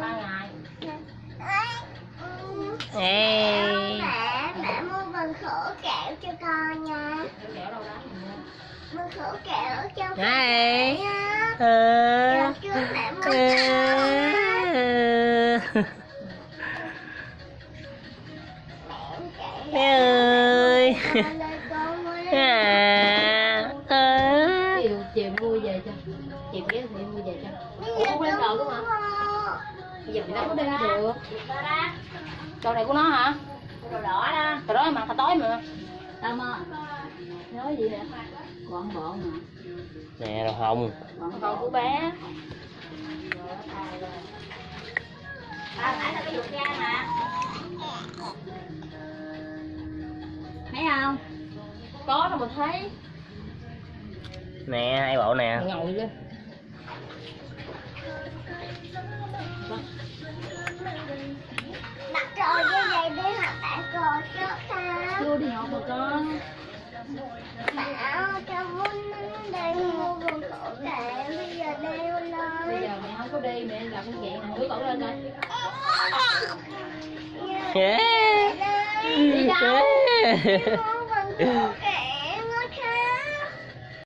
ba ngày Ê. mẹ mẹ mua bình khổ kẹo cho con nha kẹo khổ kẹo cho con Ê. nha ờ. mẹ mua ờ. mẹ ơi chiều ghé thì mua về cho Ủa, không lên đồ luôn hả? Mình đâu có đi được. Đồ này của nó hả? Đồ đỏ đó. Đồ đó mà hồi tối mà. Tao mà nói gì nè bọn bộ mà. Nè rồi hồng. Bọn con của bé. Bà phải là cái dục da mà. thấy không? Có đâu mà thấy. Nè hai bộ nè? Ngồi lên chưa đi học mà con Bảo cho muốn đây mua quần cổ kệ bây giờ đeo bây lên. giờ mẹ không có đi mẹ gặp con chị nè đứa cổ lên. Đi đâu? Mua quần cổ